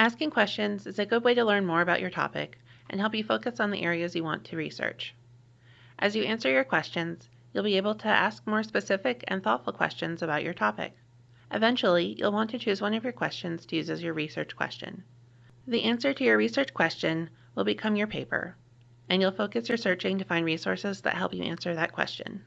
Asking questions is a good way to learn more about your topic and help you focus on the areas you want to research. As you answer your questions, you'll be able to ask more specific and thoughtful questions about your topic. Eventually, you'll want to choose one of your questions to use as your research question. The answer to your research question will become your paper, and you'll focus your searching to find resources that help you answer that question.